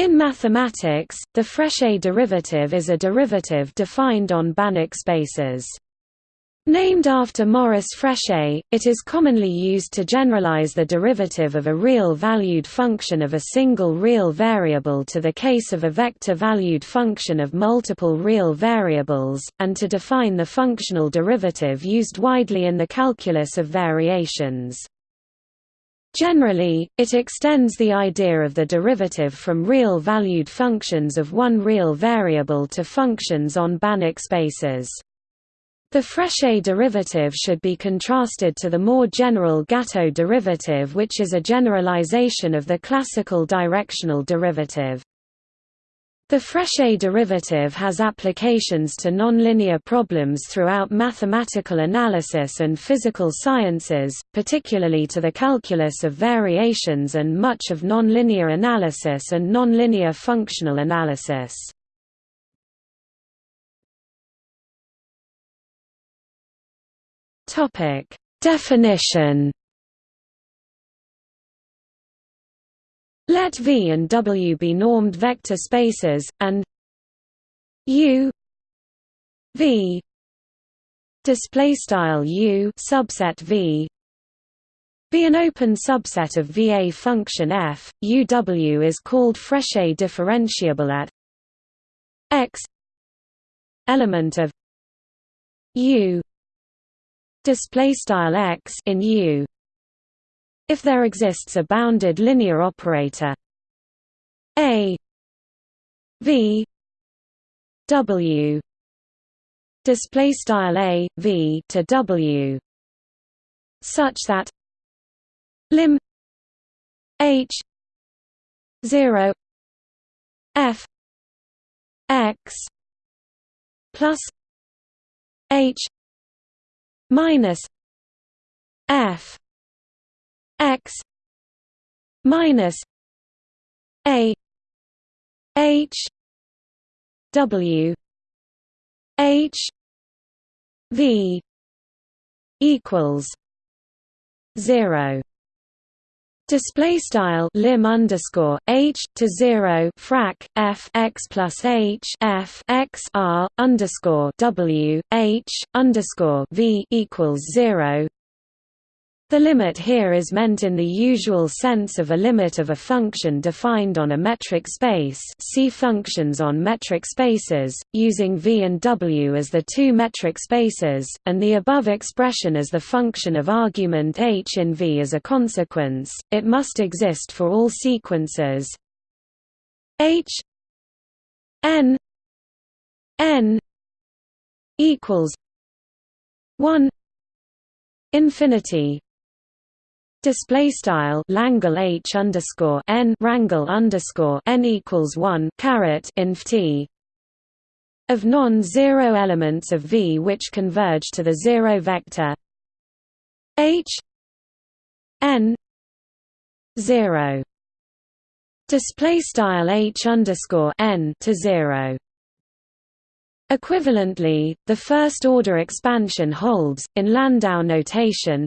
In mathematics, the Frechet derivative is a derivative defined on Banach spaces. Named after Maurice Frechet, it is commonly used to generalize the derivative of a real-valued function of a single real variable to the case of a vector-valued function of multiple real variables, and to define the functional derivative used widely in the calculus of variations. Generally, it extends the idea of the derivative from real-valued functions of one real variable to functions on Banach spaces. The Frechet derivative should be contrasted to the more general Gateaux derivative which is a generalization of the classical directional derivative. The Frechet derivative has applications to nonlinear problems throughout mathematical analysis and physical sciences, particularly to the calculus of variations and much of nonlinear analysis and nonlinear functional analysis. Definition Let V and W be normed vector spaces, and U V display style U subset V be an open subset of VA function f. UW is called Frechet differentiable at x element of U display style x in U if there exists a bounded linear operator. A v w. Display style a v to w. Such that lim h 0 f x plus h minus f x minus a h w h v equals 0 Display style lim underscore h to zero frac f x plus h f x r underscore w h underscore v equals zero the limit here is meant in the usual sense of a limit of a function defined on a metric space. See functions on metric spaces, using v and w as the two metric spaces, and the above expression as the function of argument h in v as a consequence, it must exist for all sequences. H n n equals 1 infinity Display style Langle H underscore N Rangle underscore N equals one caret inf T. Of non-zero elements of V which converge to the zero vector. H N zero. Display style H underscore N to zero. Equivalently, the first-order expansion holds, in Landau notation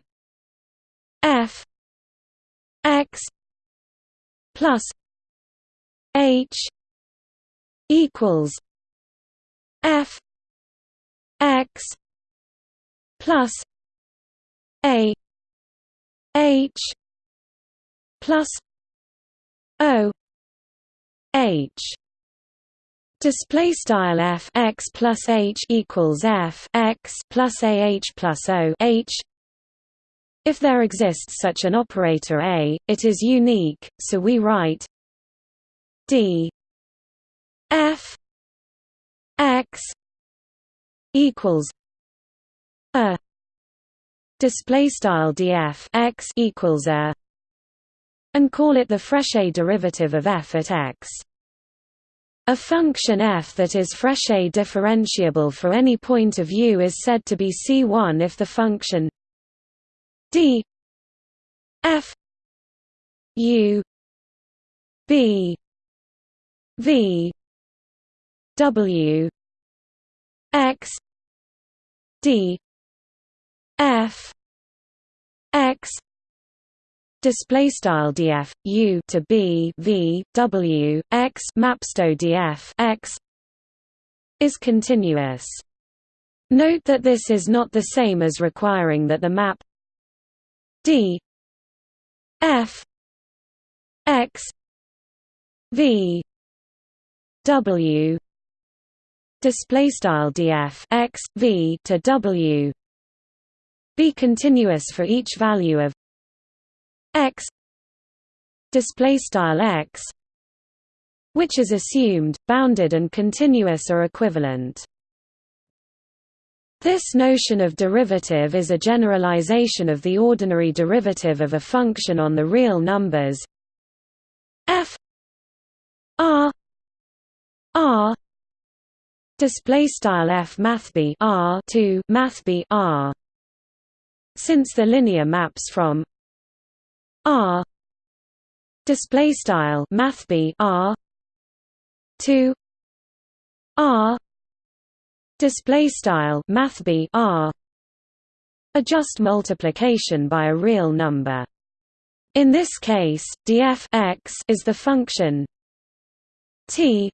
f x plus h equals f x plus a h plus o h. Display style f x plus h equals f x plus a h plus o h if there exists such an operator A, it is unique, so we write d f x equals a display style df x equals a and call it the Frechet derivative of f at x. A function f that is Frechet differentiable for any point of view is said to be C1 if the function d f u b v w x d f x display style df u to b v w x mapsto df x is continuous. Note that this is not the same as requiring that the map d. F. X. V. W. Display style df x v to w. Be continuous for each value of x. Display style x which is assumed bounded and continuous are equivalent this notion of derivative is a generalization of the ordinary derivative of a function on the real numbers. F r r display style f mathb r to mathb r. Since the linear maps from R display style mathb R to R display style mathb R. A just multiplication by a real number. In this case df x is the function t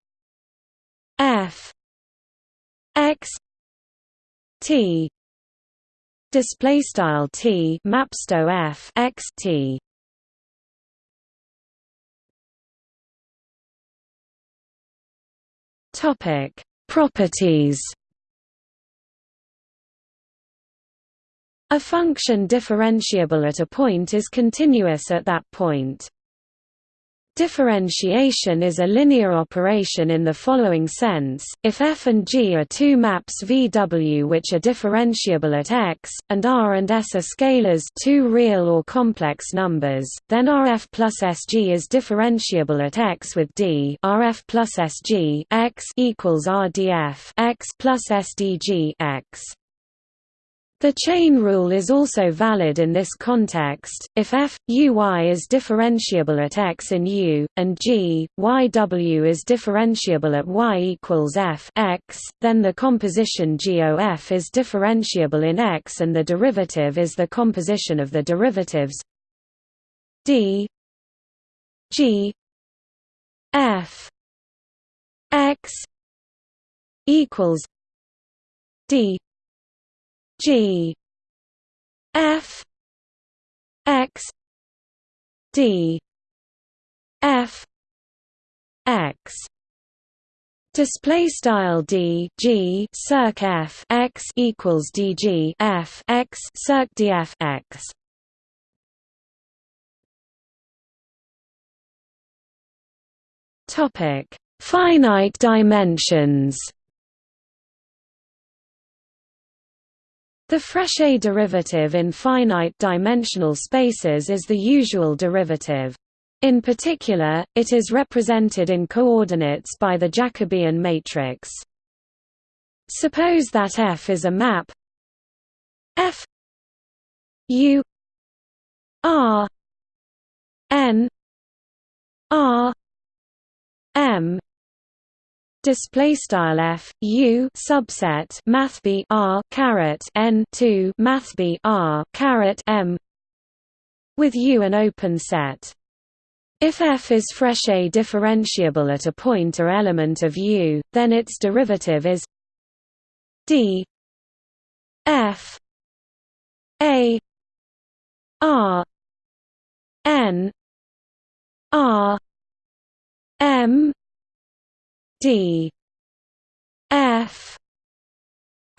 f x t. Display style t mapsto f x t. Topic: Properties. A function differentiable at a point is continuous at that point. Differentiation is a linear operation in the following sense, if f and g are two maps VW which are differentiable at x, and r and s are scalars two real or complex numbers, then rf plus sg is differentiable at x with d rf plus sg x equals rdf x plus sdg x. The chain rule is also valid in this context, if f, u y is differentiable at x in u, and g, y w is differentiable at y equals f x, then the composition GOF is differentiable in x and the derivative is the composition of the derivatives d g f x equals d G. F. X. D. F. X. Display style d g circ f x equals d g f x circ df x. Topic: Finite dimensions. The Frechet derivative in finite-dimensional spaces is the usual derivative. In particular, it is represented in coordinates by the Jacobian matrix. Suppose that F is a map F U R N R M display style f u subset math b r caret n 2 math b r caret m with u an open set. If f is Frechet differentiable at a point or element of u then its derivative is d f a r n r m D. F.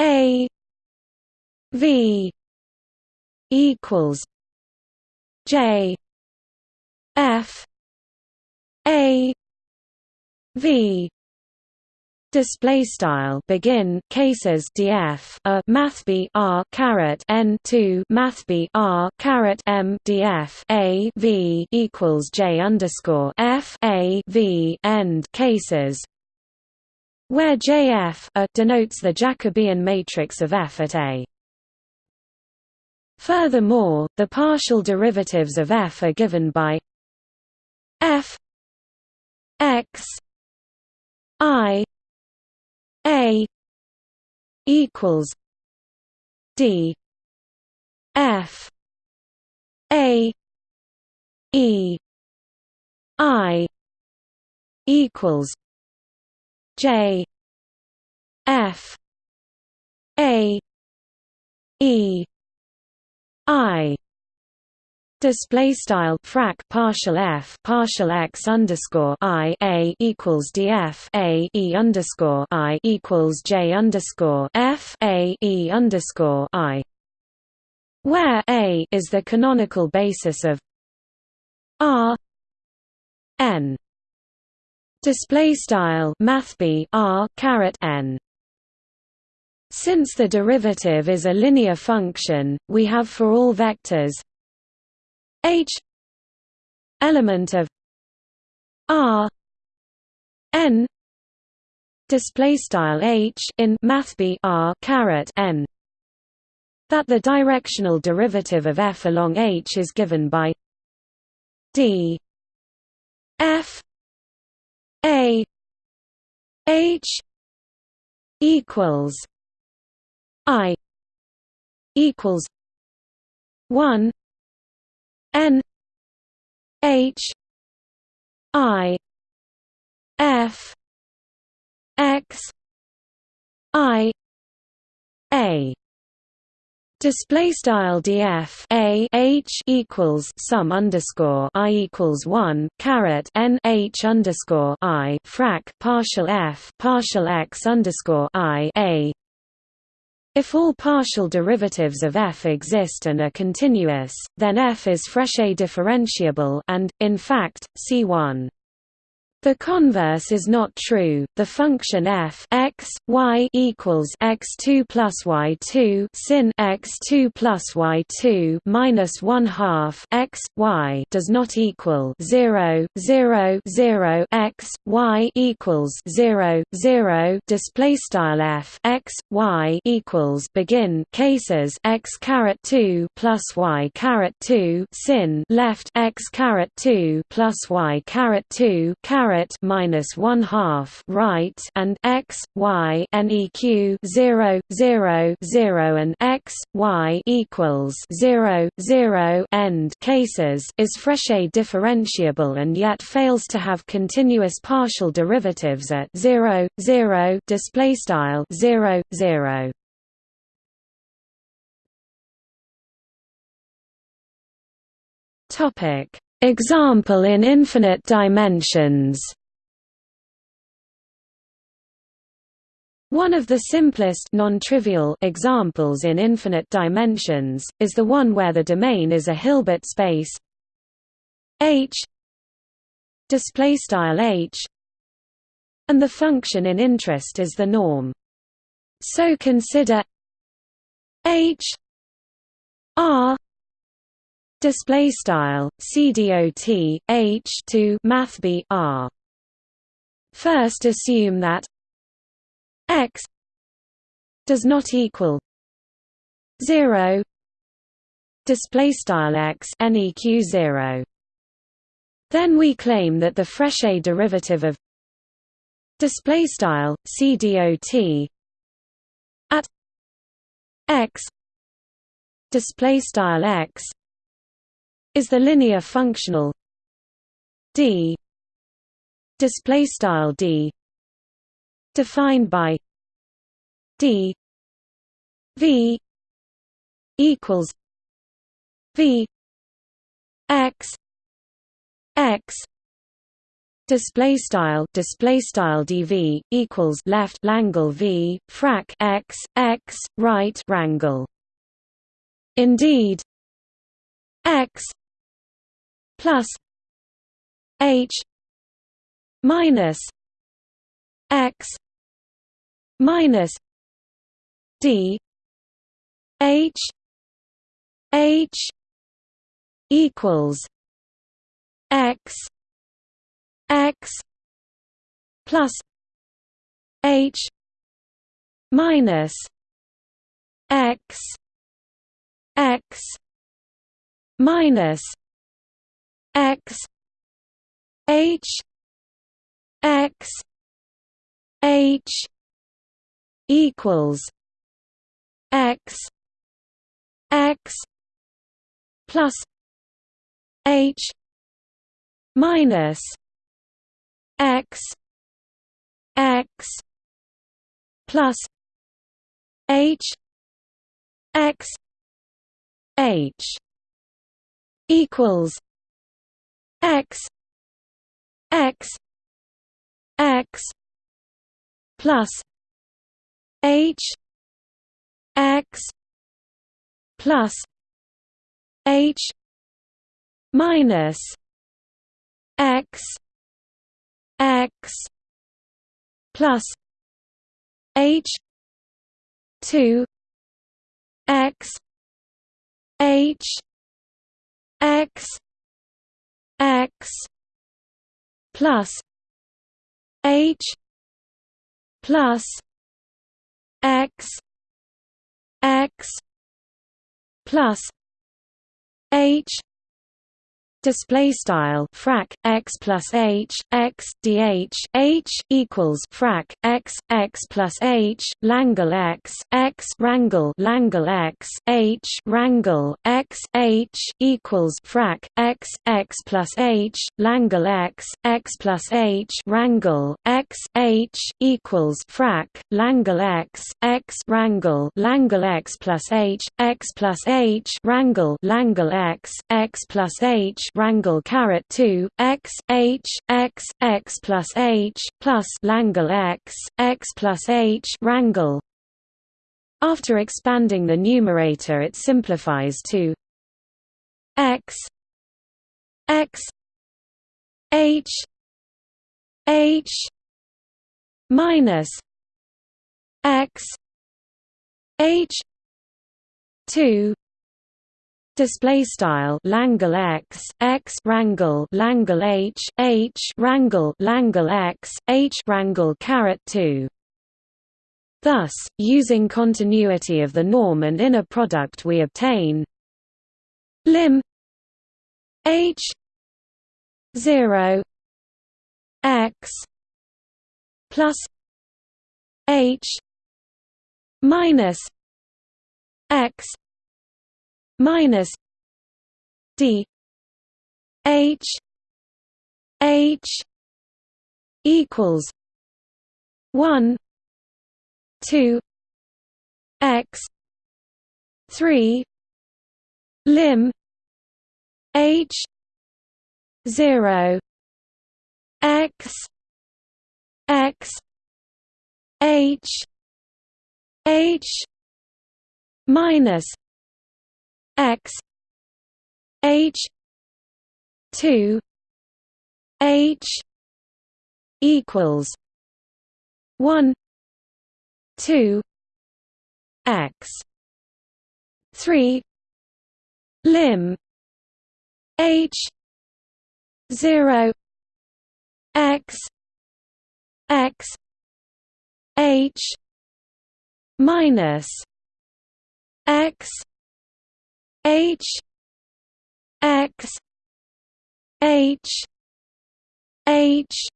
A. V. equals J. F. A. V. Display style. Begin. Cases. Df a. Math. B. R. Caret. N. 2 math. B. R. Caret. M. Df a. V. equals j underscore f. A. V. End. Cases where JF a denotes the Jacobian matrix of F at A. Furthermore, the partial derivatives of F are given by F x i a equals d f a E I equals J F A E I Display style frac partial f partial x underscore i a equals df a e underscore i equals j underscore f a e underscore i, where a is the canonical basis of r n. Display style math r caret n. Since the derivative is a linear function, we have for all vectors h element of r n display style h in math r caret n that the directional derivative of f along h is given by d f a h equals i equals 1 N H I F X I A Display style df a h equals sum underscore i equals one caret n h underscore i frac partial f partial x underscore i a if all partial derivatives of f exist and are continuous, then f is Frechet differentiable and, in fact, C1. The converse is not true. The function f x y equals x2 plus y2 sin x2 plus y2 minus one half x y does not equal 0 0 0 x y equals 0 0. Display style f x y equals begin cases x caret 2 plus y caret 2 sin left x caret 2 plus y caret 2 caret caret minus one half right and x y neq 0 0 0 and x y equals 0 0 end cases is Frechet differentiable and yet fails to have continuous partial derivatives at 0 0 display style 0 0 Topic. Example in infinite dimensions One of the simplest non-trivial examples in infinite dimensions, is the one where the domain is a Hilbert space H H and the function in interest is the norm. So consider H R display style cdot h to math r first assume that x does not equal 0 display style x neq 0 then we claim that the Frechet derivative of display style cdot at x display style x is the linear functional d display style d defined by d v equals v x x display style display style dv equals left langle v frac x x right rangle indeed x plus h minus x minus d h h equals x x plus h minus x x minus x h x h equals x x plus h minus x x plus h x h equals x x x plus h x plus h minus x x plus h 2 x h x x plus h plus x x plus h display style frac x plus h x dh h equals frac x x plus h langle x x rangle langle x h rangle x h equals frac x x plus h langle x x plus h rangle x h equals frac langle x x rangle langle x plus h x plus h rangle langle x x plus h rangle caret 2 x h x x plus h plus langle x x plus h rangle. After expanding the numerator, it simplifies to x x h h minus x h 2 display style Langle X X rangle Langle H H rangle Langle X H rangle caret 2 Thus, using continuity of the norm and inner product we obtain lim H 0 X plus H minus X minus D H H equals one two X three lim H zero X X H H minus x h 2 h equals 1 2 x 3 lim h 0 x x h minus x H X H H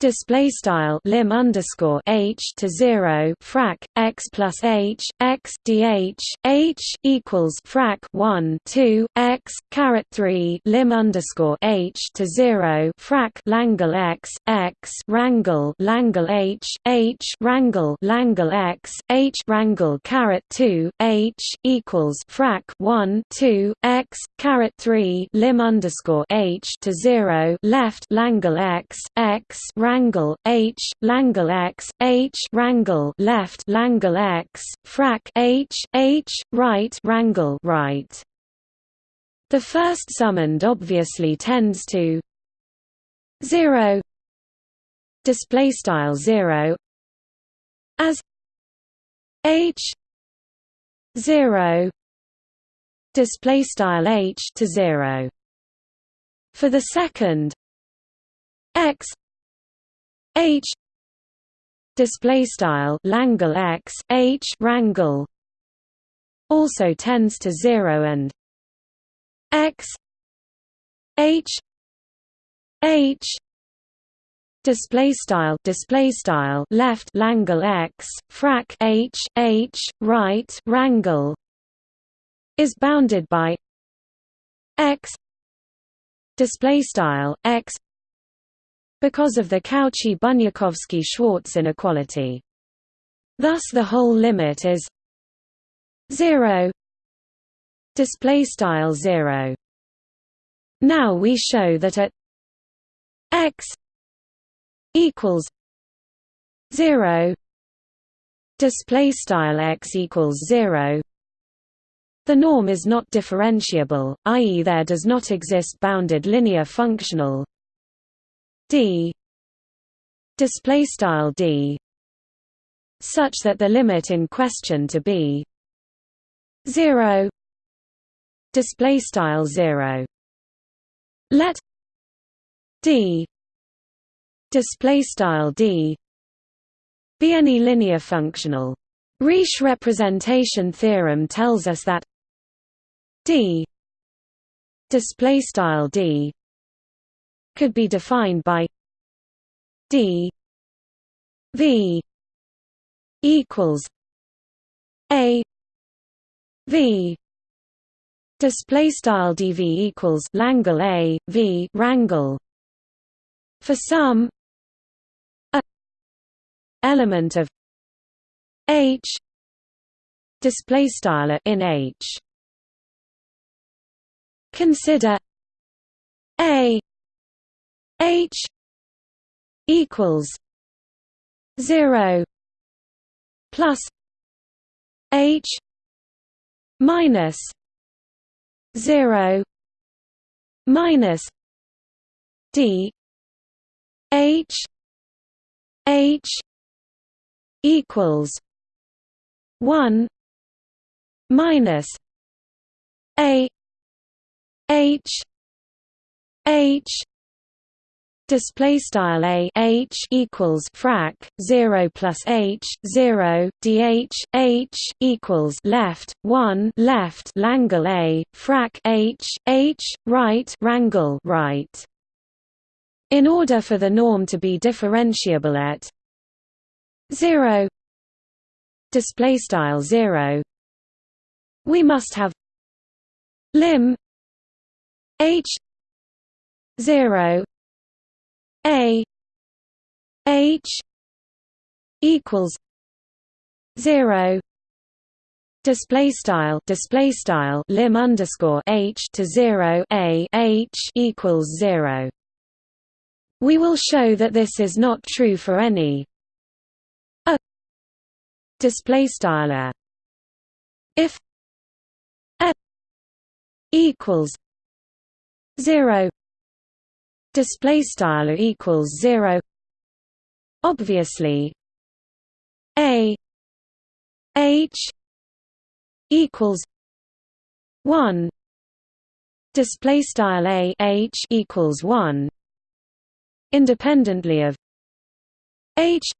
display style lim underscore h to zero frac x plus h x dh h equals frac one two x caret three lim underscore h to zero frac langle x x rangle langle h h rangle langle x h rangle caret two h equals frac one two x caret three lim underscore h to zero left langle x x rangle H Langle X H rangle left Langle X frac H H right rangle right the first summand obviously tends to 0 display style 0 as H 0 display style H to 0 for the second X H display style Langle X H rangle also tends to 0 and X H H display style display style left Langle X frac H H right rangle is bounded by X display style x because of the Cauchy-Bunyakovsky-Schwarz inequality. Thus the whole limit is 0 display style 0 now we show that at x equals 0 display style x equals 0 the norm is not differentiable i.e. there does not exist bounded linear functional d display style d such that the limit in question to be 0 display style 0 let d display style d be any linear functional. Riesz representation theorem tells us that d display style d could be defined by d v equals a v display style dv equals langle a v rangle for some a element of h display style in h. Consider a h equals 0 plus h minus 0 minus d h h equals 1 minus a h h display style a h equals frac 0 plus h 0 dh h equals left 1 left langle a frac h h right rangle right. In order for the norm to be differentiable at 0 display style 0 we must have lim h 0 a H equals zero display style display style lim underscore H to zero a H equals zero. We will show that this is not true for any a display style a if a equals zero display style equals 0 obviously a h equals 1 display style a h equals 1 independently of h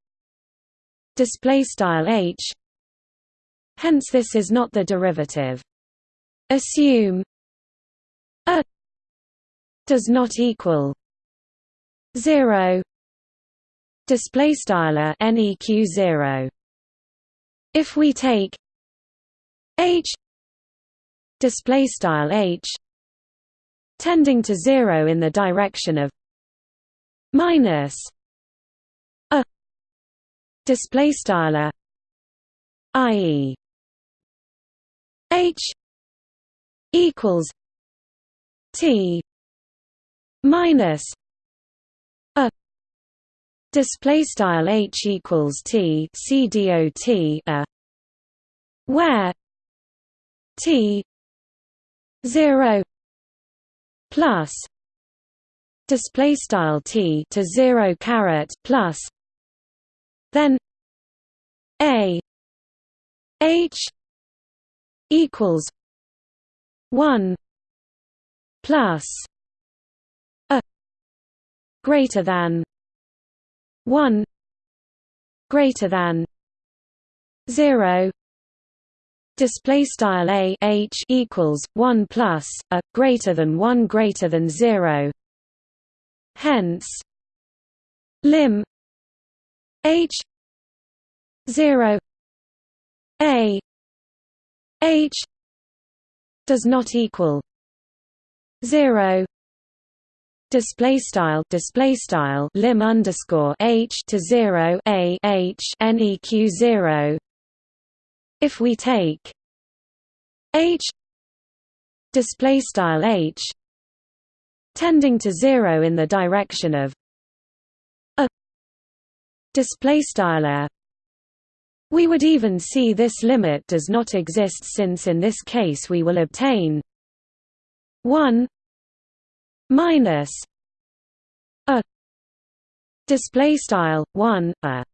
display style h. Hence this is not the derivative. Assume a does not equal 0 display style neq 0 if we take h display style h tending to 0 in the direction of minus a display style i.e. h equals t minus display style h equals t c dot a where t 0 plus display style t to 0 caret plus then a h equals 1 plus a greater than 1 greater than 0 display style a h equals 1 plus a greater than 1 greater than 0 hence lim h 0 a h does not equal 0 display style display style lim underscore h to 0 a h neq 0 if we take h display style h tending to 0 in the direction of a display style we would even see this limit does not exist since in this case we will obtain 1 minus a display style 1 a.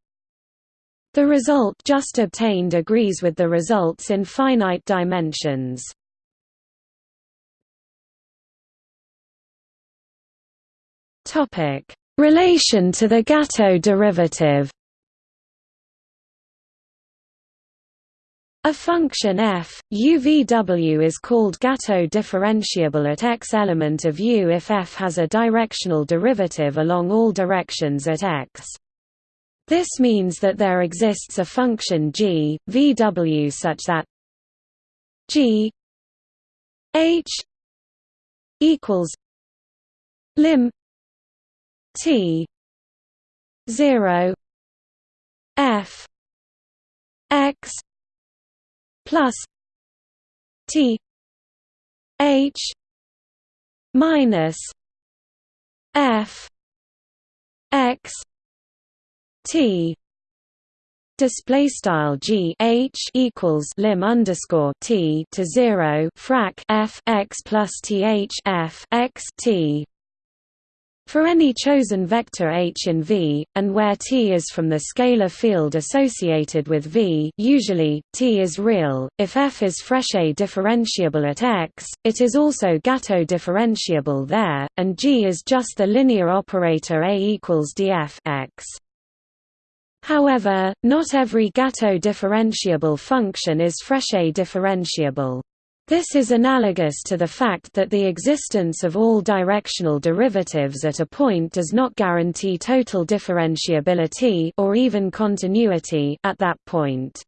The result just obtained agrees with the results in finite dimensions. Topic: Relation to the Gateaux derivative. A function f, UVW is called Gateaux differentiable at x element of U if f has a directional derivative along all directions at x. This means that there exists a function g, VW such that g h equals lim T zero F X plus T H minus F X T. Display style G H equals lim underscore T to zero frac F X plus T H F X T for any chosen vector h in V, and where T is from the scalar field associated with V usually, T is real, if f is Frechet differentiable at x, it is also Gateaux differentiable there, and G is just the linear operator A equals df x. However, not every Gateaux differentiable function is Frechet differentiable. This is analogous to the fact that the existence of all directional derivatives at a point does not guarantee total differentiability or even continuity at that point.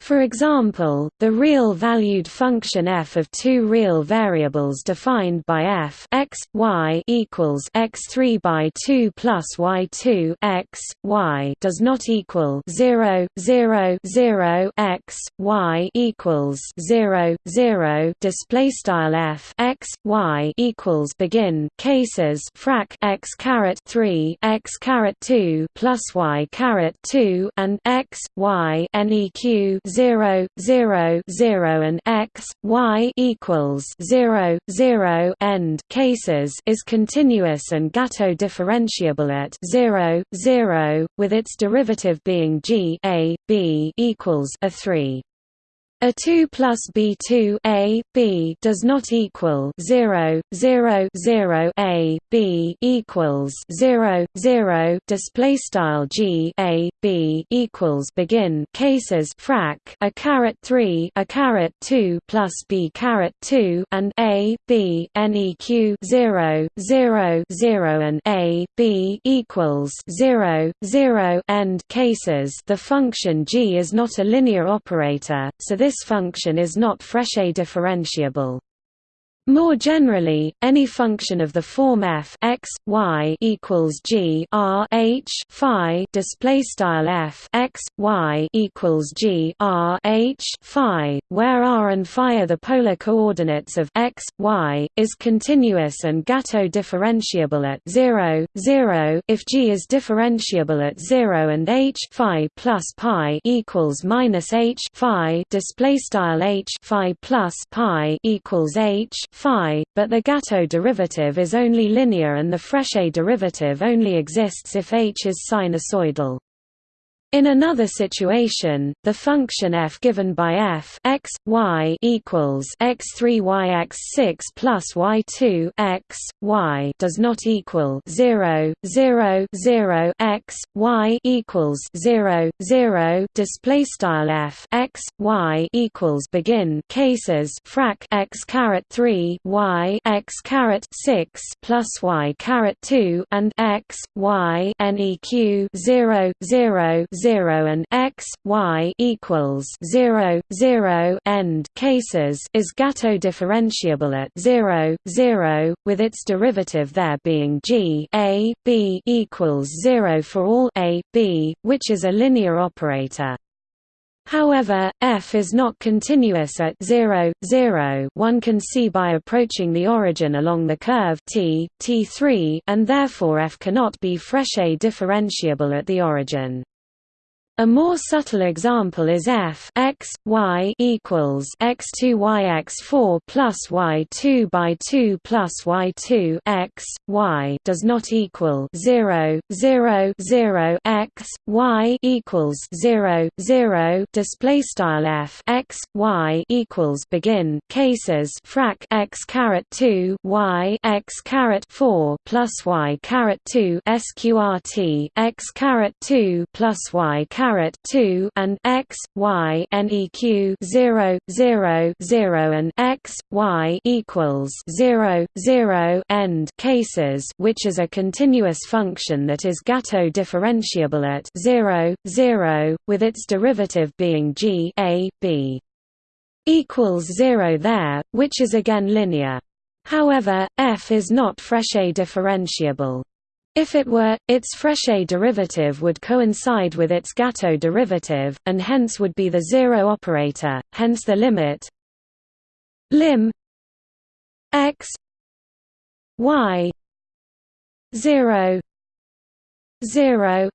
For example, the real-valued function f of two real variables defined by f x, y equals x3 by 2 plus y2 x, y does not equal 0, 0, 0 x, y equals 0, 0 display style f x, y equals begin cases frac x caret 3 x caret 2 plus y caret 2 and x, y neq 0 0 0 and x y equals 0 0 end. Cases is continuous and Gateaux differentiable at 0 0 with its derivative being g a b equals a 3 a 2 plus b2 a b does not equal 0 0 0 a b equals 0 0 display style g a b equals begin. Cases frac a caret 3 a caret 2 plus b caret 2 and a b neq 0 0 0 and a b equals 0 0 end cases. The function g is not a linear operator so this this function is not Frechet differentiable. More generally, any function of the form f x y equals g r h phi display style f x y equals g r h phi, where r and phi are the polar coordinates of x y, is continuous and Gateaux differentiable at 0 0 if g is differentiable at 0 and h phi plus pi equals minus h phi display style h phi plus pi equals h phi, but the Gateaux derivative is only linear and the Frechet derivative only exists if h is sinusoidal. In another situation, the function f given by f x y equals x3 y x6 plus y2 x y does not equal 0 0 0 x y equals 0 0 display style f x y equals begin cases frac x caret 3 y x caret 6 plus y caret 2 and x y neq 0 0 0 and x y equals 0 0 end cases is Gateaux differentiable at 0 0 with its derivative there being g a b equals 0 for all a b which is a linear operator However, f is not continuous at 0, 0 one can see by approaching the origin along the curve t, t3 and therefore f cannot be Frechet differentiable at the origin. A more subtle example is f x y equals x2 y x4 plus y2 by 2 plus y2 x y does not equal 0 0 0 x y equals 0 0 display style f x y equals begin cases frac x caret 2 y x caret 4 plus y caret 2 sqrt x caret 2 plus y caret caret 2 and x y neq 0 0 0 and x y equals 0 0 end cases which is a continuous function that is Gateaux differentiable at 0 0 with its derivative being g a b equals 0 there which is again linear However, f is not Frechet differentiable. If it were, its Frechet derivative would coincide with its Gateaux derivative, and hence would be the zero operator, hence the limit lim x y 0 0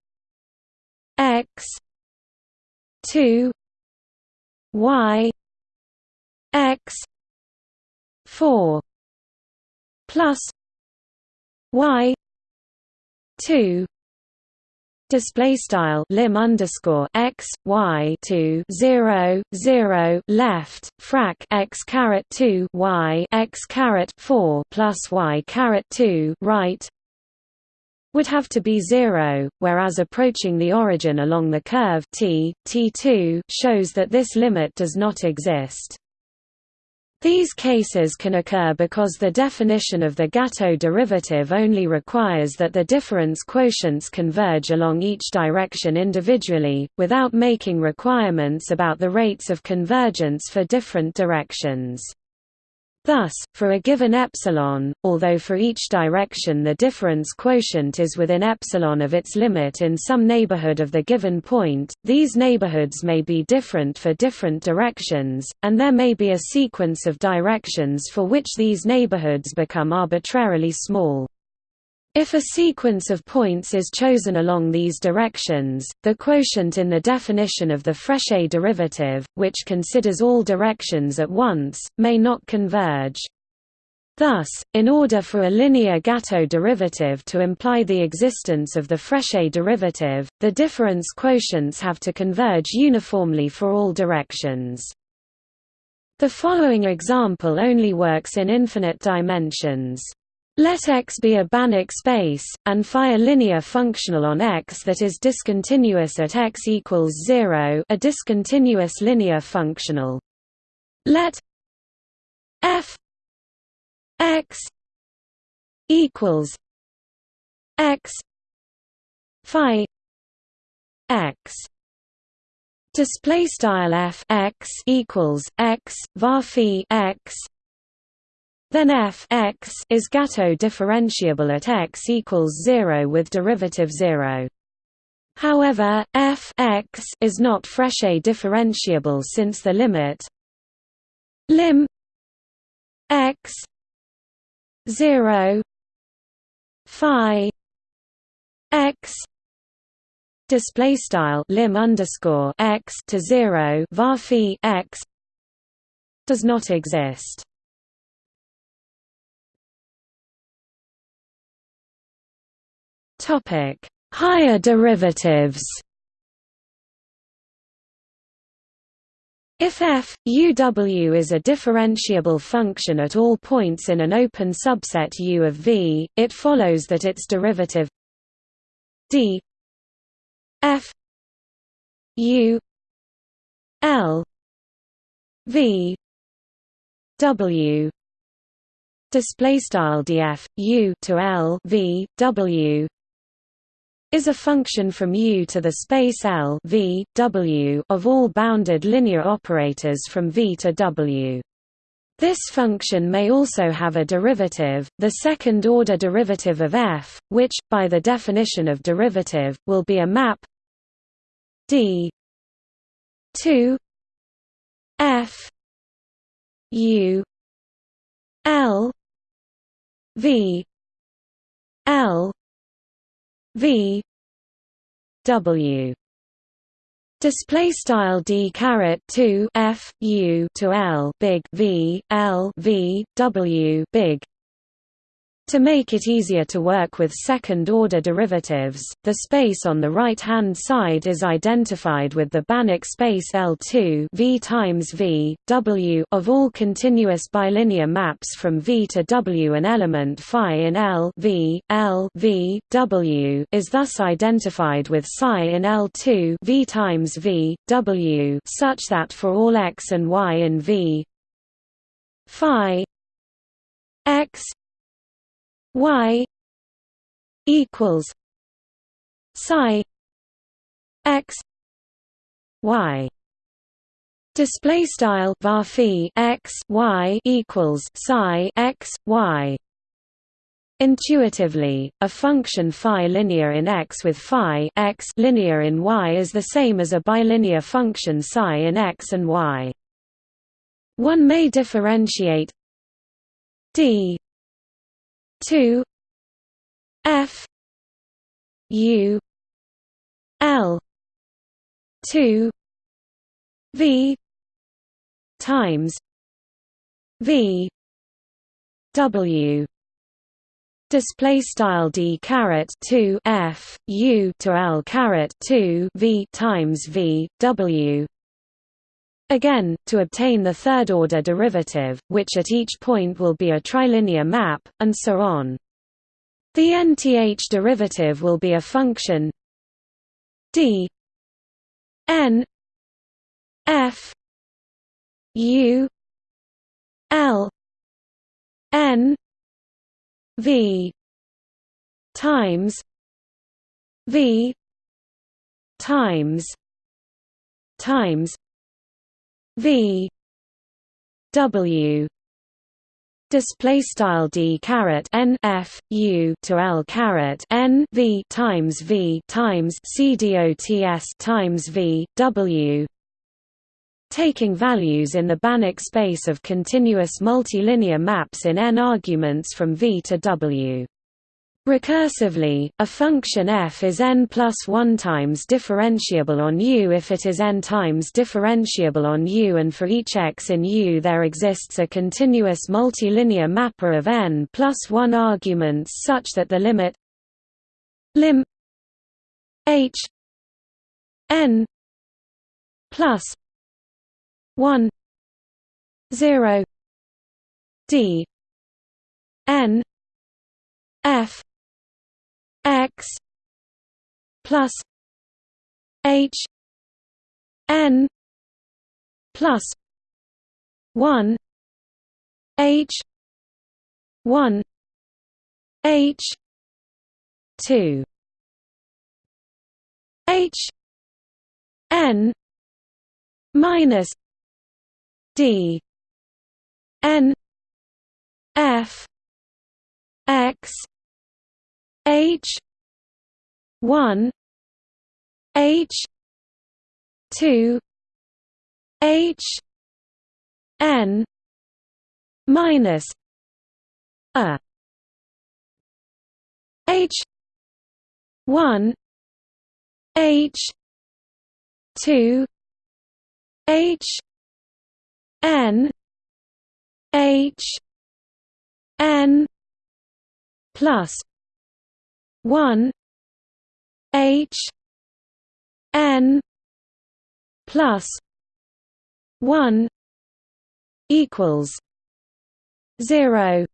x 2 y x 4 plus y two display style lim underscore x y two zero zero left frac x caret two y x caret four plus y caret two right would have to be zero, whereas approaching the origin along the curve t t2 shows that this limit does not exist. These cases can occur because the definition of the Gateaux derivative only requires that the difference quotients converge along each direction individually, without making requirements about the rates of convergence for different directions. Thus, for a given epsilon, although for each direction the difference quotient is within epsilon of its limit in some neighborhood of the given point, these neighborhoods may be different for different directions, and there may be a sequence of directions for which these neighborhoods become arbitrarily small. If a sequence of points is chosen along these directions, the quotient in the definition of the Frechet derivative, which considers all directions at once, may not converge. Thus, in order for a linear Gateaux derivative to imply the existence of the Frechet derivative, the difference quotients have to converge uniformly for all directions. The following example only works in infinite dimensions. Let X be a Banach space, and phi a linear functional on X that is discontinuous at X equals 0 a discontinuous linear functional. Let f x equals x phi x display style f x equals x var x then f x is Gateaux differentiable at x equals 0 with derivative 0. However, f x is not Frechet differentiable since the limit lim x 0 phi x display style lim underscore x to 0 var x does not exist. Topic: Higher derivatives. If f uw is a differentiable function at all points in an open subset U of V, it follows that its derivative d f u l v w. Display style df u to l v w is a function from U to the space L v, w of all bounded linear operators from V to W. This function may also have a derivative, the second-order derivative of f, which, by the definition of derivative, will be a map d 2 f u l v l v w Display style d caret two f u to l big v l v w big to make it easier to work with second-order derivatives, the space on the right-hand side is identified with the Banach space L2 v times v, w of all continuous bilinear maps from V to W. An element phi in L v, L v, w is thus identified with psi in L2 v times v, w such that for all x and y in V phi y equals psi x y display style var x y equals psi x y Intuitively, a function phi linear in x with phi x linear in y is the same as a bilinear function psi in x and y. One may differentiate d 2 F U L 2 V times V W. Display style d caret 2 f u to l caret 2 v times v w Again, to obtain the third-order derivative, which at each point will be a trilinear map, and so on. The nth derivative will be a function d n f u l n v times v times times V W display style d n f u to l n v times v times c dots times v w. Taking values in the Banach space of continuous multilinear maps in n arguments from v to w Recursively, a function f is n plus 1 times differentiable on U if it is n times differentiable on U and for each x in U there exists a continuous multilinear mapper of n plus 1 arguments such that the limit lim h n plus 1 0 d n f x plus h n plus 1 h 1 h 2 h n minus d n f x H one H two H N minus a H one H two H N H N plus one H N plus one equals zero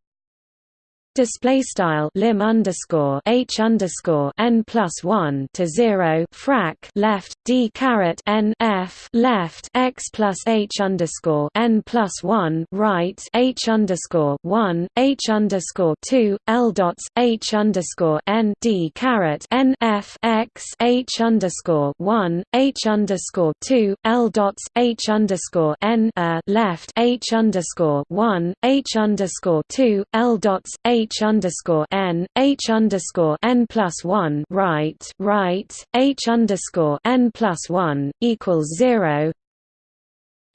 display style lim underscore h underscore n plus one to zero frac left d caret n f left x plus h underscore n plus one right h underscore one h underscore two l dots h underscore n d caret n f x h underscore one h underscore two l dots h underscore n left h underscore one h underscore two l dots h h underscore n h underscore n plus one right right h underscore n plus one equals zero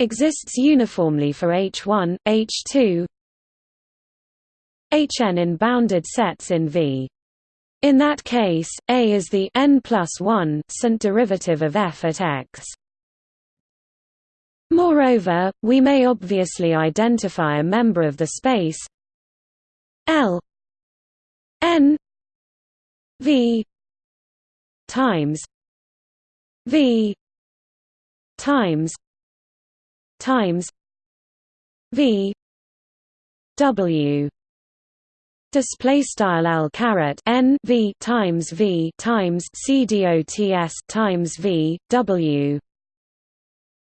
exists uniformly for H1, H2, Hn in bounded sets in V. In that case, A is the n plus 1 st derivative of f at x. Moreover, we may obviously identify a member of the space L N V times V times times V W display style L caret N V times V times C dots times V W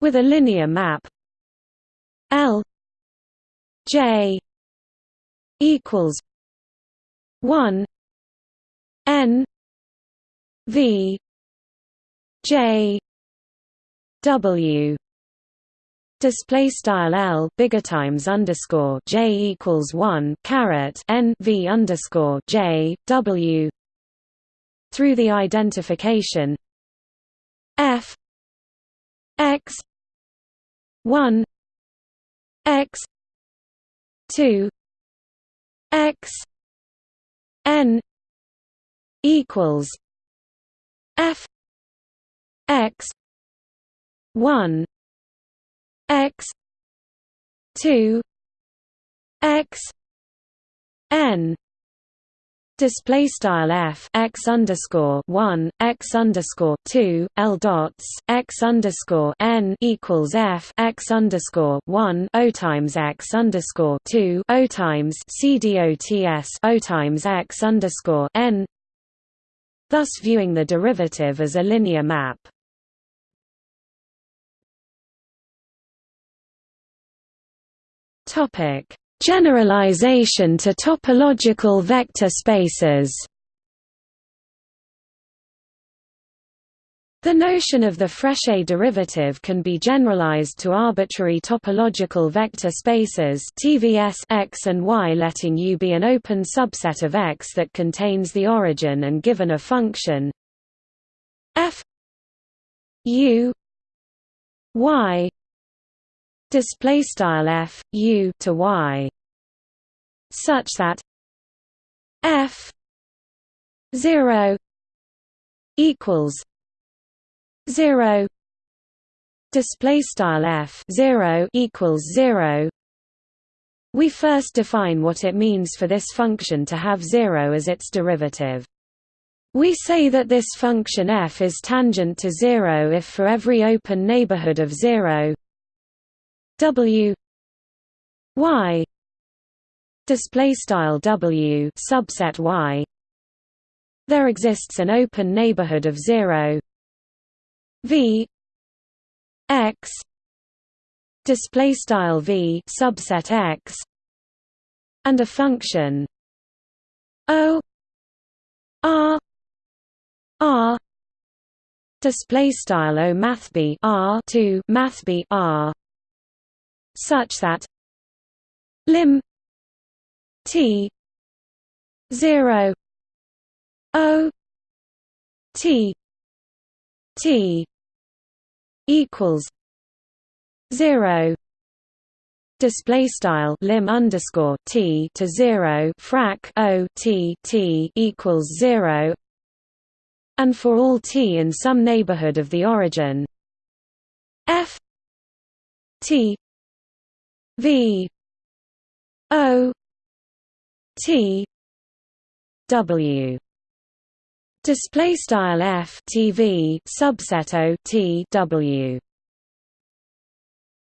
with a linear map L J equals one N V J W. Display style L bigger times underscore J equals one caret N V underscore J W. Through the identification F X one X two X N equals F X one X two X N display style f x underscore one x underscore two l dots x underscore n equals f x underscore one o times x underscore two o times c dots o times x underscore n. Thus, viewing the derivative as a linear map. Topic Generalization to topological vector spaces. The notion of the Frechet derivative can be generalized to arbitrary topological vector spaces TVS X and Y letting U be an open subset of X that contains the origin and given a function. F U Y display style f u to y such that f 0 equals 0 display style f 0 equals 0 we first define what it means for this function to have 0 as its derivative. We say that this function f is tangent to 0 if for every open neighborhood of 0 W Y display style W subset Y there exists an open neighborhood of 0 V X display style V subset X and a function O R R display style O math B R to math B R such that lim t 0 o t t equals 0 display style lim underscore t to 0 frac o t t equals 0 and for all t in some neighborhood of the origin f t V O T W. Display style F TV subset O T W.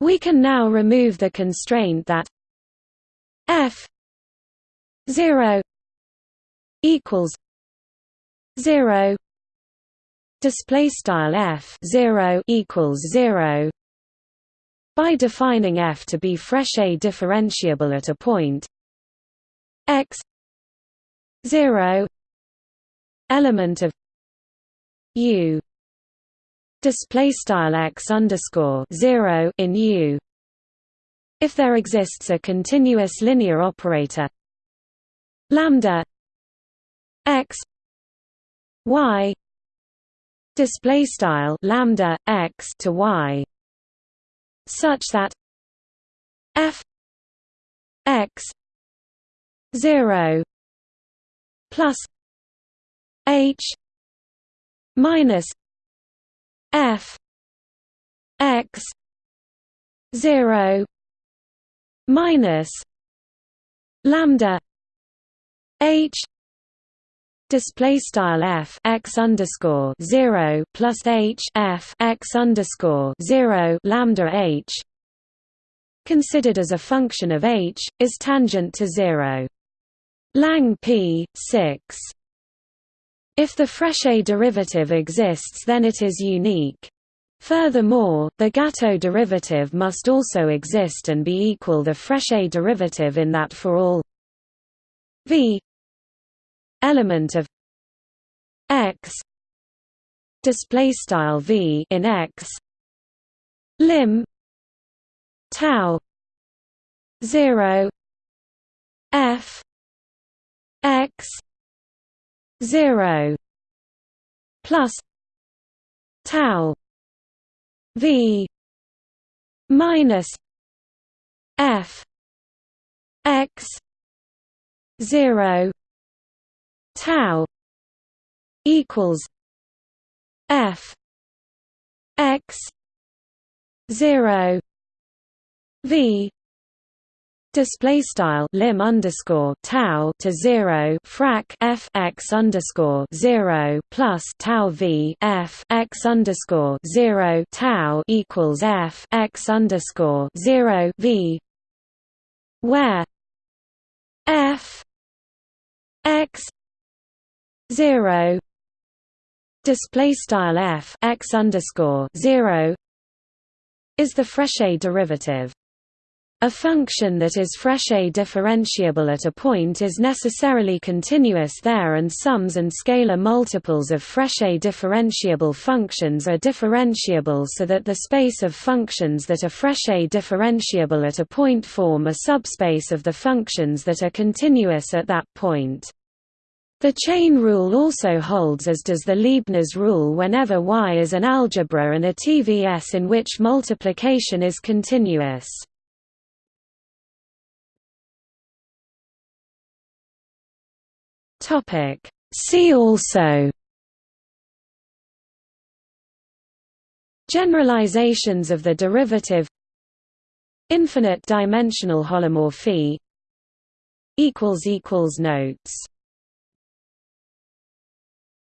We can now remove the constraint that F 0 equals 0 display style f 0 equals 0 by defining f to be Frechet differentiable at a point. X 0 element of u display style x underscore 0 in u. If there exists a continuous linear operator lambda x y display style lambda x to y such that f x 0 plus h minus f x 0 minus lambda h display style f x underscore 0 plus h f x underscore 0 lambda h considered as a function of h is tangent to 0 lang p 6 if the Frechet derivative exists then it is unique. Furthermore, the Gateaux derivative must also exist and be equal the Frechet derivative in that for all v element of x display style v in x lim tau 0 f x 0 plus tau v minus f x 0 tau equals f x 0 v display style lim underscore tau to zero frac f x underscore zero plus tau v f x underscore zero tau equals f x underscore zero v where f x 0 display style f x underscore 0 is the Frechet derivative a function that is Frechet differentiable at a point is necessarily continuous there and sums and scalar multiples of Frechet differentiable functions are differentiable so that the space of functions that are Frechet differentiable at a point form a subspace of the functions that are continuous at that point. The chain rule also holds as does the Leibniz rule whenever Y is an algebra and a TVS in which multiplication is continuous. See also Generalizations of the derivative Infinite dimensional holomorphy Notes